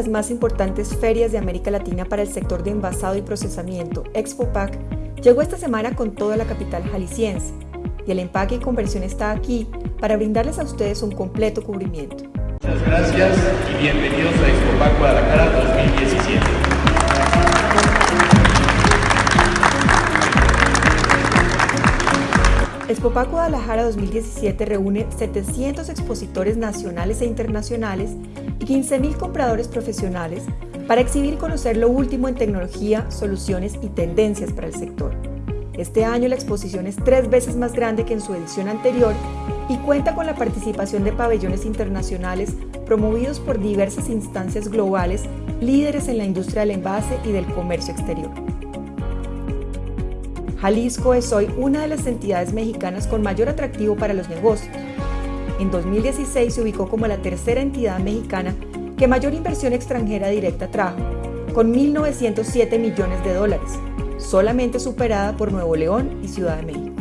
las más importantes ferias de América Latina para el sector de envasado y procesamiento, ExpoPac, llegó esta semana con toda la capital jalisciense y el empaque y conversión está aquí para brindarles a ustedes un completo cubrimiento. Muchas gracias y bienvenidos a ExpoPac Guadalajara 2017. ExpoPac Guadalajara 2017 reúne 700 expositores nacionales e internacionales y 15.000 compradores profesionales para exhibir y conocer lo último en tecnología, soluciones y tendencias para el sector. Este año la exposición es tres veces más grande que en su edición anterior y cuenta con la participación de pabellones internacionales promovidos por diversas instancias globales líderes en la industria del envase y del comercio exterior. Jalisco es hoy una de las entidades mexicanas con mayor atractivo para los negocios. En 2016 se ubicó como la tercera entidad mexicana que mayor inversión extranjera directa trajo, con 1.907 millones de dólares, solamente superada por Nuevo León y Ciudad de México.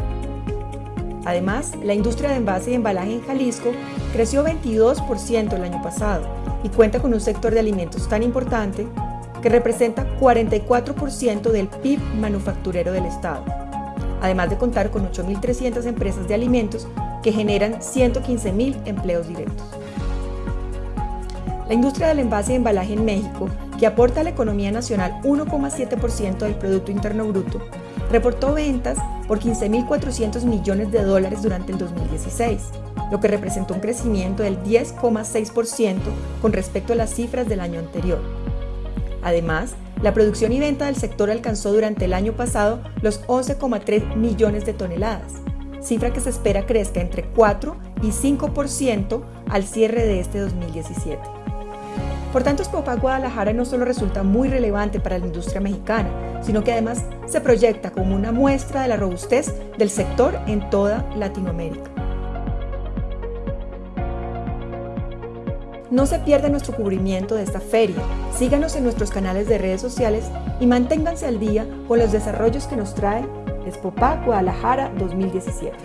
Además, la industria de envase y embalaje en Jalisco creció 22% el año pasado y cuenta con un sector de alimentos tan importante que representa 44% del PIB manufacturero del Estado, además de contar con 8.300 empresas de alimentos que generan 115.000 empleos directos. La industria del envase y embalaje en México, que aporta a la economía nacional 1,7% del Producto Interno Bruto, reportó ventas por 15.400 millones de dólares durante el 2016, lo que representó un crecimiento del 10,6% con respecto a las cifras del año anterior. Además, la producción y venta del sector alcanzó durante el año pasado los 11,3 millones de toneladas, cifra que se espera crezca entre 4 y 5% al cierre de este 2017. Por tanto, Spopa Guadalajara no solo resulta muy relevante para la industria mexicana, sino que además se proyecta como una muestra de la robustez del sector en toda Latinoamérica. No se pierda nuestro cubrimiento de esta feria, síganos en nuestros canales de redes sociales y manténganse al día con los desarrollos que nos trae Spopa Guadalajara 2017.